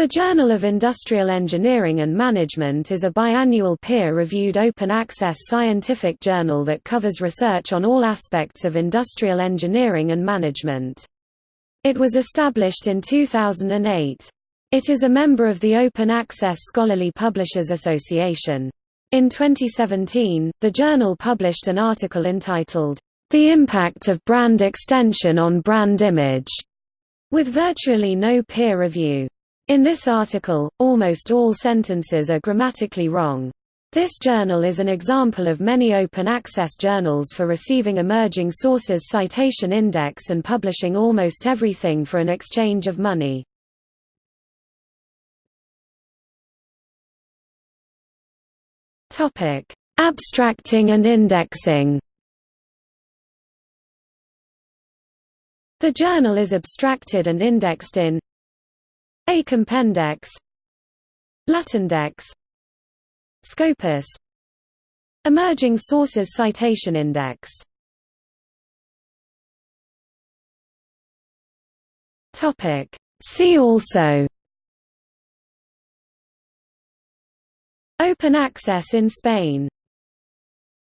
The Journal of Industrial Engineering and Management is a biannual peer-reviewed open-access scientific journal that covers research on all aspects of industrial engineering and management. It was established in 2008. It is a member of the Open Access Scholarly Publishers Association. In 2017, the journal published an article entitled, The Impact of Brand Extension on Brand Image, with virtually no peer review. In this article, almost all sentences are grammatically wrong. This journal is an example of many open access journals for receiving emerging sources citation index and publishing almost everything for an exchange of money. Abstracting and indexing. The journal is abstracted and indexed in a Compendex Latindex Scopus Emerging Sources Citation Index. Topic. See also. Open access in Spain